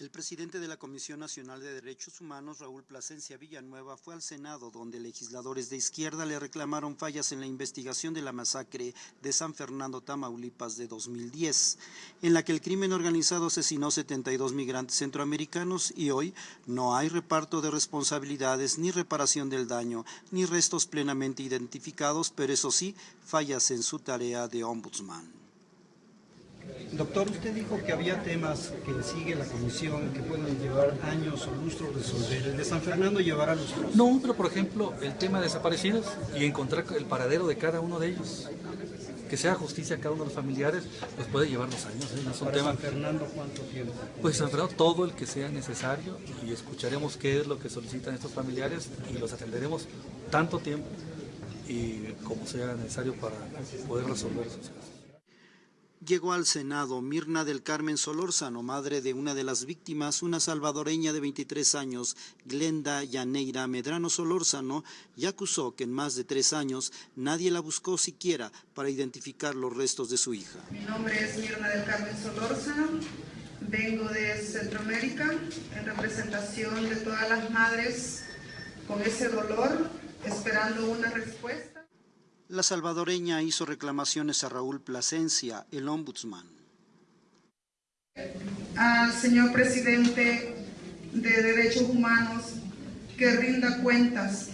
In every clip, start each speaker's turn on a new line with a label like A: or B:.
A: El presidente de la Comisión Nacional de Derechos Humanos, Raúl Plasencia Villanueva, fue al Senado donde legisladores de izquierda le reclamaron fallas en la investigación de la masacre de San Fernando, Tamaulipas de 2010, en la que el crimen organizado asesinó 72 migrantes centroamericanos y hoy no hay reparto de responsabilidades ni reparación del daño, ni restos plenamente identificados, pero eso sí, fallas en su tarea de ombudsman.
B: Doctor, usted dijo que había temas que sigue la comisión que pueden llevar años o lustros resolver. ¿El de San Fernando llevará lustros?
C: No, pero por ejemplo, el tema de desaparecidos y encontrar el paradero de cada uno de ellos. Que sea justicia a cada uno de los familiares, pues puede llevar los años. ¿eh?
B: No es un ¿Para tema... San Fernando cuánto tiempo?
C: Pues San Fernando todo el que sea necesario y escucharemos qué es lo que solicitan estos familiares y los atenderemos tanto tiempo y como sea necesario para poder resolver esos casos
A: llegó al Senado Mirna del Carmen Solórzano, madre de una de las víctimas, una salvadoreña de 23 años, Glenda Yaneira Medrano Solórzano, y acusó que en más de tres años nadie la buscó siquiera para identificar los restos de su hija.
D: Mi nombre es Mirna del Carmen Solórzano, vengo de Centroamérica en representación de todas las madres con ese dolor, esperando una respuesta.
A: La salvadoreña hizo reclamaciones a Raúl Plasencia, el ombudsman.
D: Al señor presidente de Derechos Humanos que rinda cuentas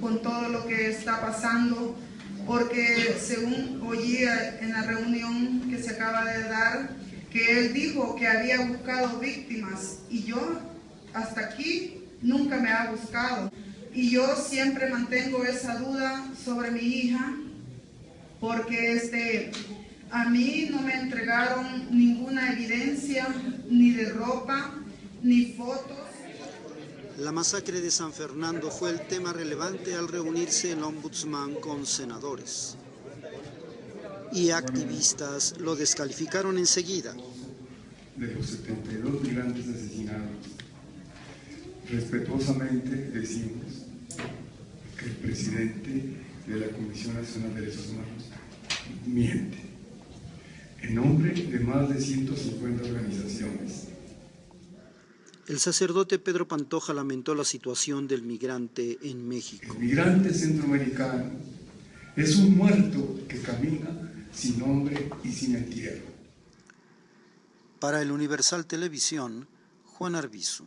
D: con todo lo que está pasando, porque según oía en la reunión que se acaba de dar, que él dijo que había buscado víctimas y yo hasta aquí nunca me ha buscado. Y yo siempre mantengo esa duda sobre mi hija, porque este, a mí no me entregaron ninguna evidencia, ni de ropa, ni fotos.
A: La masacre de San Fernando fue el tema relevante al reunirse el ombudsman con senadores. Y activistas lo descalificaron enseguida.
E: De los 72 migrantes asesinados, respetuosamente decimos el presidente de la Comisión Nacional de Derechos Humanos miente en nombre de más de 150 organizaciones.
A: El sacerdote Pedro Pantoja lamentó la situación del migrante en México.
E: El migrante centroamericano es un muerto que camina sin nombre y sin entierro.
A: Para el Universal Televisión, Juan Arbizu.